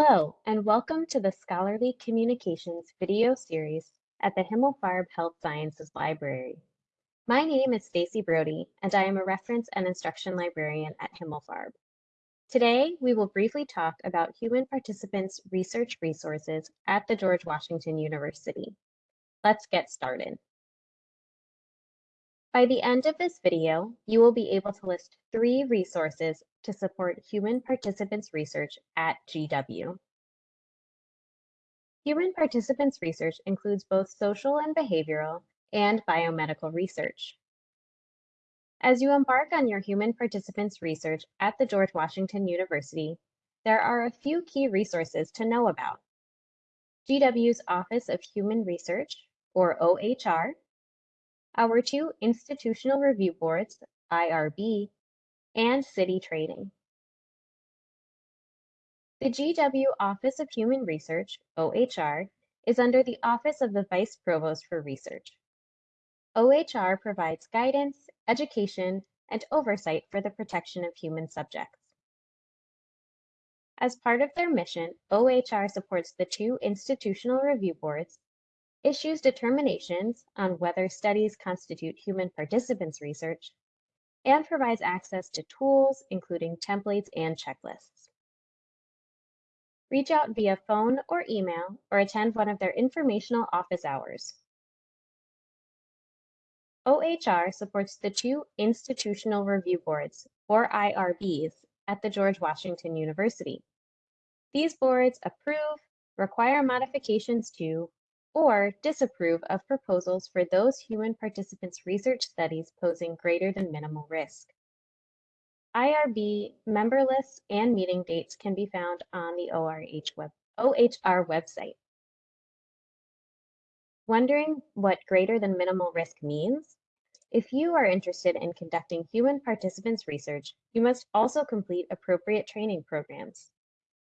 Hello, and welcome to the Scholarly Communications video series at the Himmelfarb Health Sciences Library. My name is Stacy Brody, and I am a reference and instruction librarian at Himmelfarb. Today, we will briefly talk about human participants' research resources at the George Washington University. Let's get started. By the end of this video, you will be able to list three resources to support human participants research at GW. Human participants research includes both social and behavioral and biomedical research. As you embark on your human participants research at the George Washington University, there are a few key resources to know about. GW's Office of Human Research, or OHR, our two institutional review boards, IRB and CITI training. The GW Office of Human Research, OHR, is under the Office of the Vice Provost for Research. OHR provides guidance, education, and oversight for the protection of human subjects. As part of their mission, OHR supports the two institutional review boards, issues determinations on whether studies constitute human participants research, and provides access to tools, including templates and checklists. Reach out via phone or email or attend one of their informational office hours. OHR supports the two Institutional Review Boards, or IRBs, at the George Washington University. These boards approve, require modifications to, or disapprove of proposals for those human participants' research studies posing greater than minimal risk. IRB member lists and meeting dates can be found on the ORH web, OHR website. Wondering what greater than minimal risk means? If you are interested in conducting human participants research, you must also complete appropriate training programs.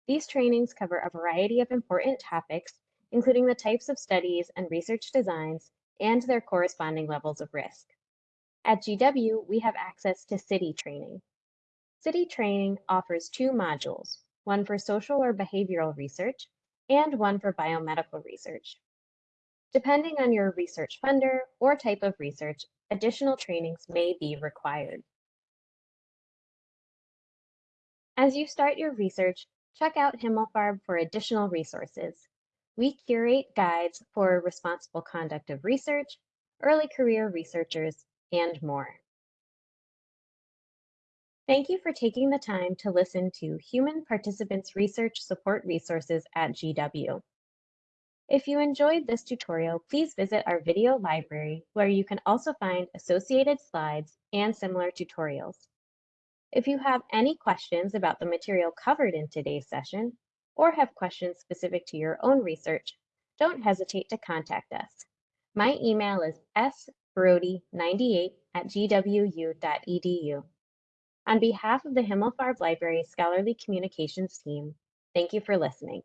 These trainings cover a variety of important topics including the types of studies and research designs and their corresponding levels of risk. At GW, we have access to CITI training. CITI training offers two modules, one for social or behavioral research and one for biomedical research. Depending on your research funder or type of research, additional trainings may be required. As you start your research, check out Himmelfarb for additional resources, we curate guides for responsible conduct of research, early career researchers, and more. Thank you for taking the time to listen to Human Participants Research Support Resources at GW. If you enjoyed this tutorial, please visit our video library where you can also find associated slides and similar tutorials. If you have any questions about the material covered in today's session, or have questions specific to your own research, don't hesitate to contact us. My email is sbrody98 at gwu.edu. On behalf of the Himmelfarb Library Scholarly Communications team, thank you for listening.